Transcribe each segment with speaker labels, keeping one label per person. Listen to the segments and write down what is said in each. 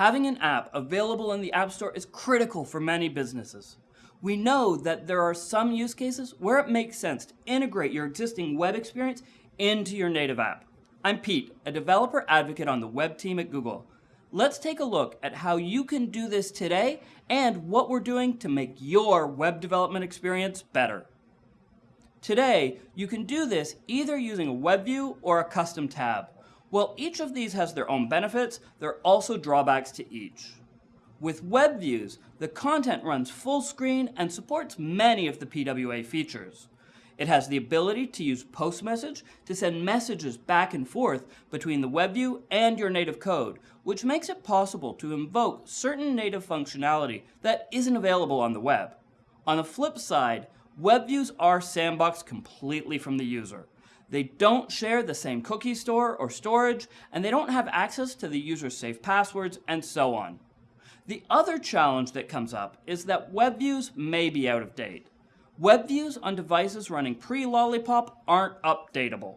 Speaker 1: Having an app available in the App Store is critical for many businesses. We know that there are some use cases where it makes sense to integrate your existing web experience into your native app. I'm Pete, a developer advocate on the web team at Google. Let's take a look at how you can do this today and what we're doing to make your web development experience better. Today, you can do this either using a web view or a custom tab. While each of these has their own benefits, there are also drawbacks to each. With web views, the content runs full screen and supports many of the PWA features. It has the ability to use post message to send messages back and forth between the web view and your native code, which makes it possible to invoke certain native functionality that isn't available on the web. On the flip side, web views are sandboxed completely from the user. They don't share the same cookie store or storage, and they don't have access to the user's safe passwords, and so on. The other challenge that comes up is that web views may be out of date. Web views on devices running pre-Lollipop aren't updatable.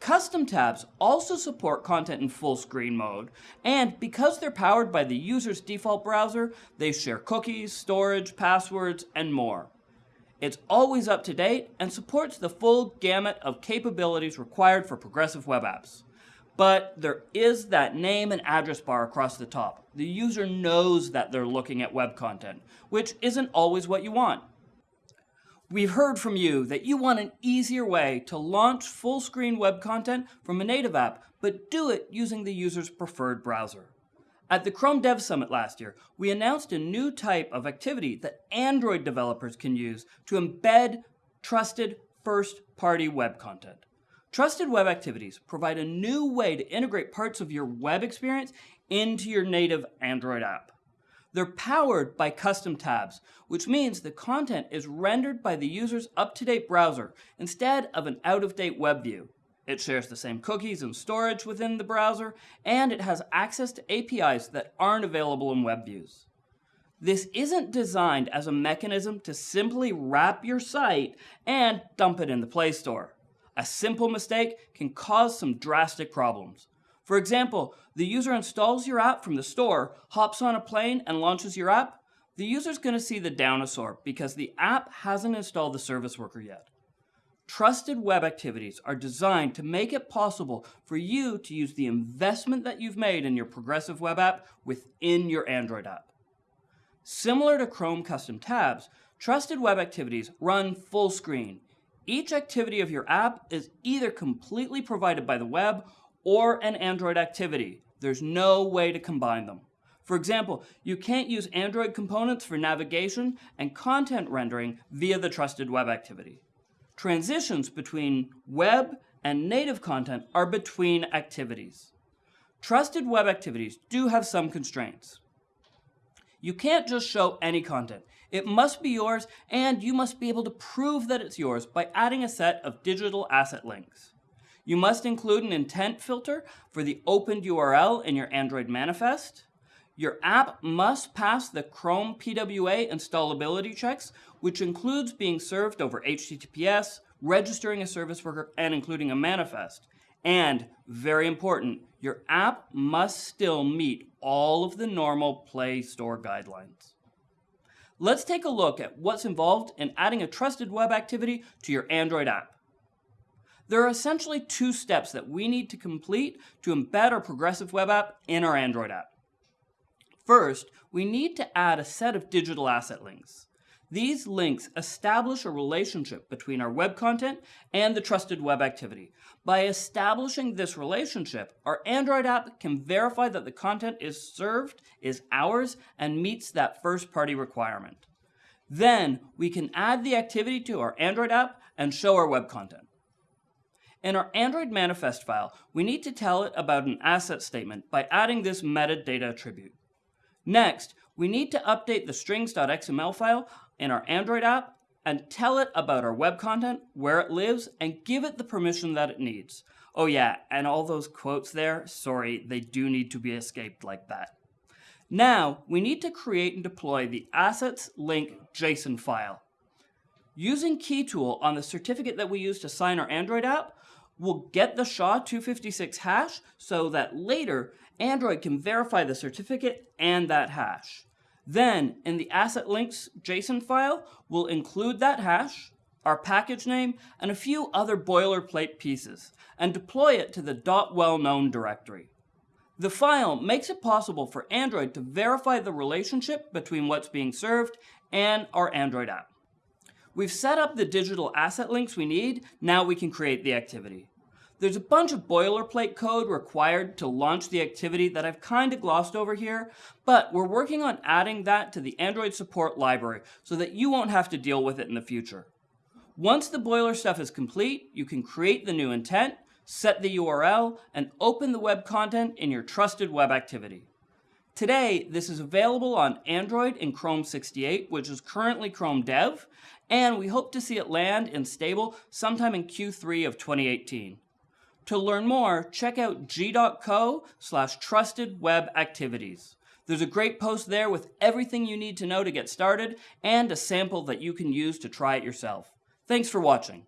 Speaker 1: Custom tabs also support content in full screen mode, and because they're powered by the user's default browser, they share cookies, storage, passwords, and more. It's always up to date and supports the full gamut of capabilities required for progressive web apps. But there is that name and address bar across the top. The user knows that they're looking at web content, which isn't always what you want. We've heard from you that you want an easier way to launch full screen web content from a native app, but do it using the user's preferred browser. At the Chrome Dev Summit last year, we announced a new type of activity that Android developers can use to embed trusted first-party web content. Trusted Web Activities provide a new way to integrate parts of your web experience into your native Android app. They're powered by custom tabs, which means the content is rendered by the user's up-to-date browser instead of an out-of-date web view. It shares the same cookies and storage within the browser, and it has access to APIs that aren't available in web views. This isn't designed as a mechanism to simply wrap your site and dump it in the Play Store. A simple mistake can cause some drastic problems. For example, the user installs your app from the store, hops on a plane, and launches your app. The user's going to see the dinosaur because the app hasn't installed the service worker yet. Trusted web activities are designed to make it possible for you to use the investment that you've made in your progressive web app within your Android app. Similar to Chrome custom tabs, trusted web activities run full screen. Each activity of your app is either completely provided by the web or an Android activity. There's no way to combine them. For example, you can't use Android components for navigation and content rendering via the trusted web activity. Transitions between web and native content are between activities. Trusted web activities do have some constraints. You can't just show any content. It must be yours, and you must be able to prove that it's yours by adding a set of digital asset links. You must include an intent filter for the opened URL in your Android manifest. Your app must pass the Chrome PWA installability checks, which includes being served over HTTPS, registering a service worker, and including a manifest. And, very important, your app must still meet all of the normal Play Store guidelines. Let's take a look at what's involved in adding a trusted web activity to your Android app. There are essentially two steps that we need to complete to embed our progressive web app in our Android app. First, we need to add a set of digital asset links. These links establish a relationship between our web content and the trusted web activity. By establishing this relationship, our Android app can verify that the content is served is ours and meets that first party requirement. Then we can add the activity to our Android app and show our web content. In our Android manifest file, we need to tell it about an asset statement by adding this metadata attribute. Next, we need to update the strings.xml file in our Android app and tell it about our web content, where it lives, and give it the permission that it needs. Oh yeah, and all those quotes there, sorry, they do need to be escaped like that. Now, we need to create and deploy the assets link JSON file. Using KeyTool on the certificate that we use to sign our Android app, we'll get the SHA-256 hash so that later Android can verify the certificate and that hash. Then, in the asset links JSON file, we'll include that hash, our package name, and a few other boilerplate pieces, and deploy it to the .well-known directory. The file makes it possible for Android to verify the relationship between what's being served and our Android app. We've set up the digital asset links we need, now we can create the activity. There's a bunch of boilerplate code required to launch the activity that I've kind of glossed over here, but we're working on adding that to the Android support library so that you won't have to deal with it in the future. Once the boiler stuff is complete, you can create the new intent, set the URL, and open the web content in your trusted web activity. Today, this is available on Android in Chrome 68, which is currently Chrome Dev, and we hope to see it land in stable sometime in Q3 of 2018. To learn more, check out g.co slash trusted web activities. There's a great post there with everything you need to know to get started and a sample that you can use to try it yourself. Thanks for watching.